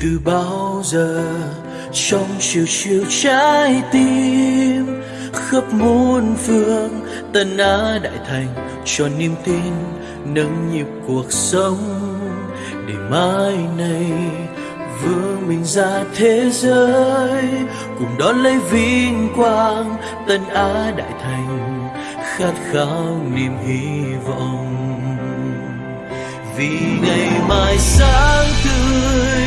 từ bao giờ trong chiều chiều trái tim khắp muôn phương, tân á đại thành cho niềm tin nâng nhịp cuộc sống. Để mai này vương mình ra thế giới, cùng đón lấy vinh quang, tân á đại thành khát khao niềm hy vọng. Vì ngày mai sáng tươi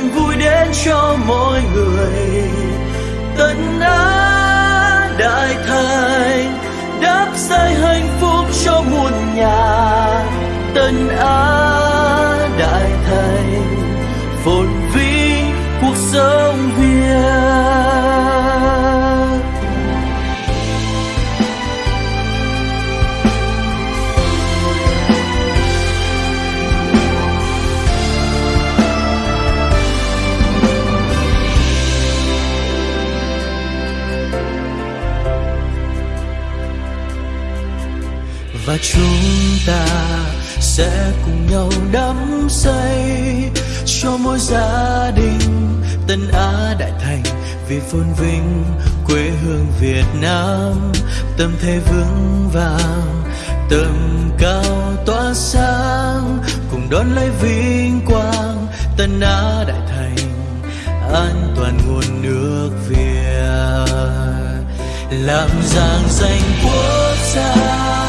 niềm vui đến cho mọi người. Tân á đại thành đáp xây hạnh phúc cho muôn nhà. Tân á đại thành phồn và chúng ta sẽ cùng nhau đắm say cho mỗi gia đình tân á đại thành, vì phồn vinh quê hương việt nam. Tâm thế vững vàng, tầm cao tỏa sáng, cùng đón lấy vinh quang tân á đại thành, an toàn nguồn nước việt. Làm giang danh quốc gia.